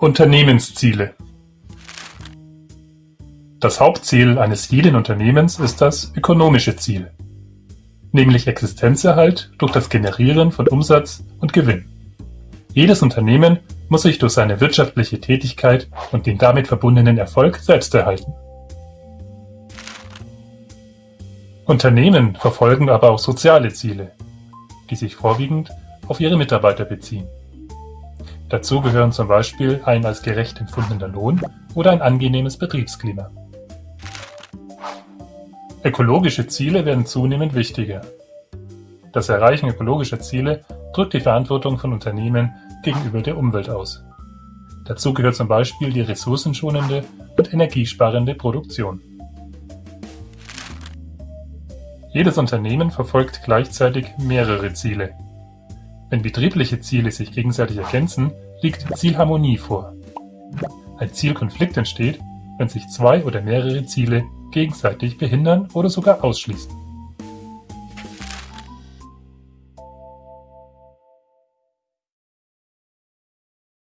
Unternehmensziele Das Hauptziel eines jeden Unternehmens ist das ökonomische Ziel, nämlich Existenzerhalt durch das Generieren von Umsatz und Gewinn. Jedes Unternehmen muss sich durch seine wirtschaftliche Tätigkeit und den damit verbundenen Erfolg selbst erhalten. Unternehmen verfolgen aber auch soziale Ziele, die sich vorwiegend auf ihre Mitarbeiter beziehen. Dazu gehören zum Beispiel ein als gerecht empfundener Lohn oder ein angenehmes Betriebsklima. Ökologische Ziele werden zunehmend wichtiger. Das Erreichen ökologischer Ziele drückt die Verantwortung von Unternehmen gegenüber der Umwelt aus. Dazu gehört zum Beispiel die ressourcenschonende und energiesparende Produktion. Jedes Unternehmen verfolgt gleichzeitig mehrere Ziele. Wenn betriebliche Ziele sich gegenseitig ergänzen, liegt Zielharmonie vor. Ein Zielkonflikt entsteht, wenn sich zwei oder mehrere Ziele gegenseitig behindern oder sogar ausschließen.